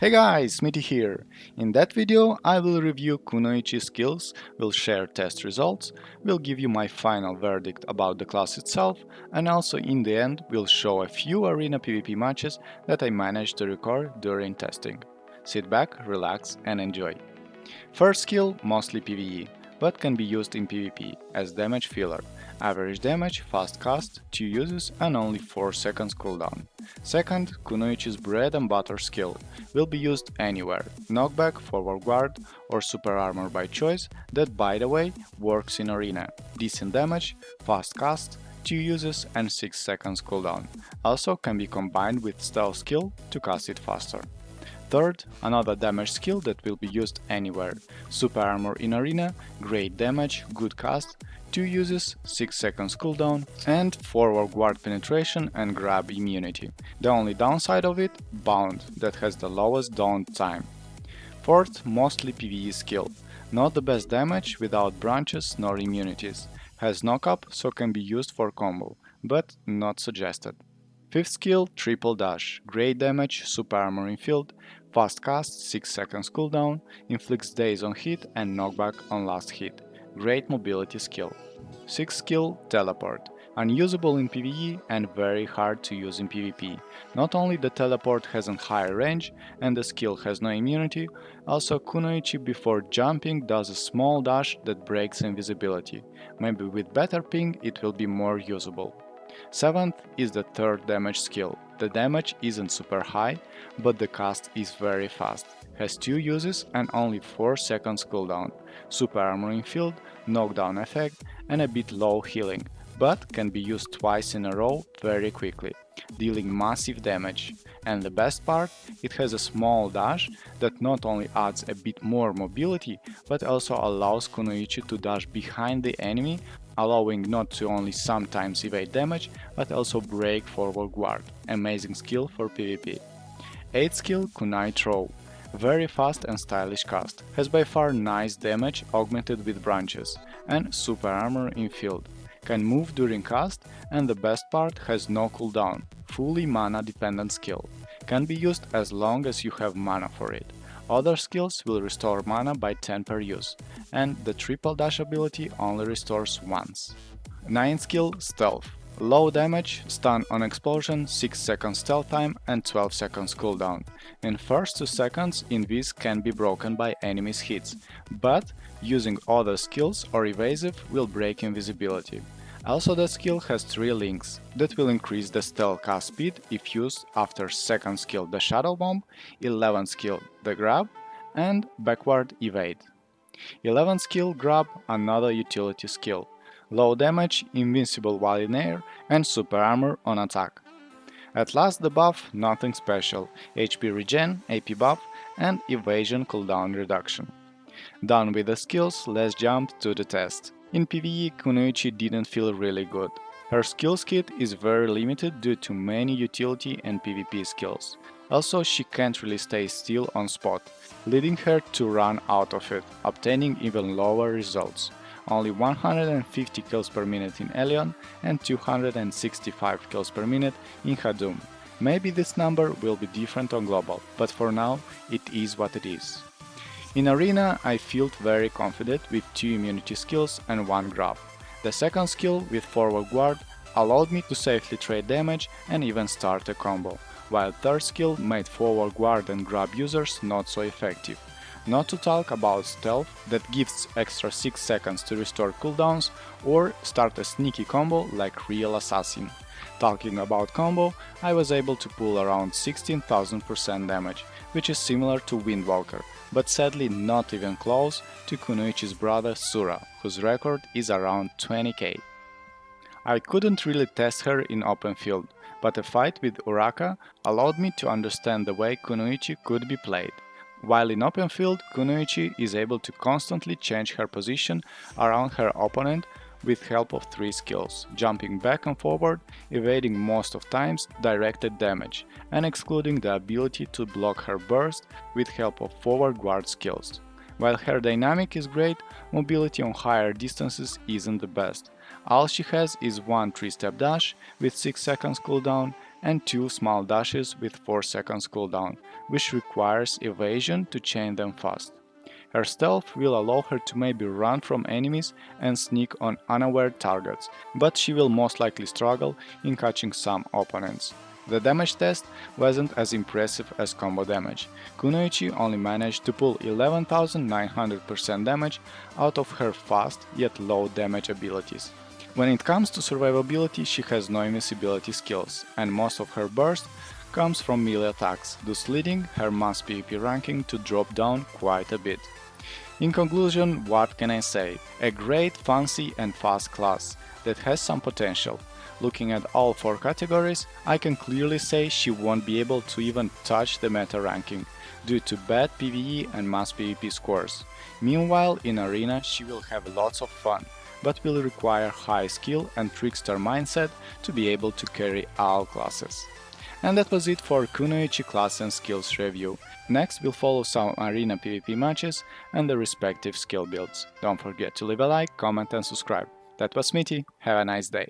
Hey guys, Smitty here! In that video I will review Kunoichi skills, will share test results, will give you my final verdict about the class itself and also in the end will show a few arena PvP matches that I managed to record during testing. Sit back, relax and enjoy. First skill, mostly PvE, but can be used in PvP as damage filler. Average damage, fast cast, 2 uses and only 4 seconds cooldown. Second, Kunoichi's bread and butter skill will be used anywhere, knockback, forward guard or super armor by choice that by the way works in arena. Decent damage, fast cast, 2 uses and 6 seconds cooldown. Also can be combined with stealth skill to cast it faster. Third, another damage skill that will be used anywhere. Super Armor in Arena, great damage, good cast, 2 uses, 6 seconds cooldown, and forward guard penetration and grab immunity. The only downside of it, Bound, that has the lowest down time. Fourth, mostly PvE skill. Not the best damage without branches nor immunities. Has knock-up, so can be used for combo, but not suggested. Fifth skill, Triple Dash. Great damage, super armor in field, fast cast, 6 seconds cooldown, inflicts daze on hit and knockback on last hit. Great mobility skill. Sixth skill, Teleport. Unusable in PvE and very hard to use in PvP. Not only the teleport has a higher range and the skill has no immunity, also Kunoichi before jumping does a small dash that breaks invisibility. Maybe with better ping it will be more usable. Seventh is the third damage skill. The damage isn't super high, but the cast is very fast. Has 2 uses and only 4 seconds cooldown. Super armoring field, knockdown effect and a bit low healing, but can be used twice in a row very quickly, dealing massive damage. And the best part, it has a small dash that not only adds a bit more mobility, but also allows Kunoichi to dash behind the enemy allowing not to only sometimes evade damage, but also break forward guard. Amazing skill for PvP. 8 skill Kunai Throw. Very fast and stylish cast. Has by far nice damage augmented with branches and super armor in field. Can move during cast and the best part has no cooldown, fully mana dependent skill. Can be used as long as you have mana for it. Other skills will restore mana by 10 per use, and the triple dash ability only restores once. 9 skill Stealth. Low damage, stun on explosion, 6 seconds stealth time and 12 seconds cooldown. In first 2 seconds invis can be broken by enemies hits, but using other skills or evasive will break invisibility. Also the skill has 3 links that will increase the stealth cast speed if used after 2nd skill the Shadow Bomb, 11th skill the Grab and backward evade. 11th skill Grab another utility skill, low damage, invincible while in air and super armor on attack. At last the buff, nothing special, HP regen, AP buff and evasion cooldown reduction. Done with the skills, let's jump to the test. In PvE, Kunoichi didn't feel really good. Her skills kit is very limited due to many utility and PvP skills. Also, she can't really stay still on spot, leading her to run out of it, obtaining even lower results. Only 150 kills per minute in Elion and 265 kills per minute in Hadum. Maybe this number will be different on Global, but for now it is what it is. In Arena I felt very confident with 2 immunity skills and 1 grab. The second skill with forward guard allowed me to safely trade damage and even start a combo, while third skill made forward guard and grab users not so effective. Not to talk about stealth that gives extra 6 seconds to restore cooldowns or start a sneaky combo like real assassin. Talking about combo, I was able to pull around 16,000% damage, which is similar to Windwalker, but sadly not even close to Kunoichi's brother Sura, whose record is around 20k. I couldn't really test her in open field, but a fight with Uraka allowed me to understand the way Kunoichi could be played. While in open field, Kunoichi is able to constantly change her position around her opponent with help of three skills, jumping back and forward, evading most of times directed damage, and excluding the ability to block her burst with help of forward guard skills. While her dynamic is great, mobility on higher distances isn't the best. All she has is one 3-step dash with 6 seconds cooldown and 2 small dashes with 4 seconds cooldown, which requires evasion to chain them fast. Her stealth will allow her to maybe run from enemies and sneak on unaware targets, but she will most likely struggle in catching some opponents. The damage test wasn't as impressive as combo damage. Kunoichi only managed to pull 11,900% damage out of her fast yet low damage abilities. When it comes to survivability, she has no invisibility skills, and most of her burst comes from melee attacks, thus leading her mass PvP ranking to drop down quite a bit. In conclusion, what can I say? A great, fancy and fast class that has some potential, Looking at all four categories, I can clearly say she won't be able to even touch the meta ranking, due to bad PvE and mass PvP scores. Meanwhile, in Arena she will have lots of fun, but will require high skill and trickster mindset to be able to carry all classes. And that was it for Kunoichi class and skills review. Next we'll follow some arena PvP matches and the respective skill builds. Don't forget to leave a like, comment and subscribe. That was Smitty, have a nice day.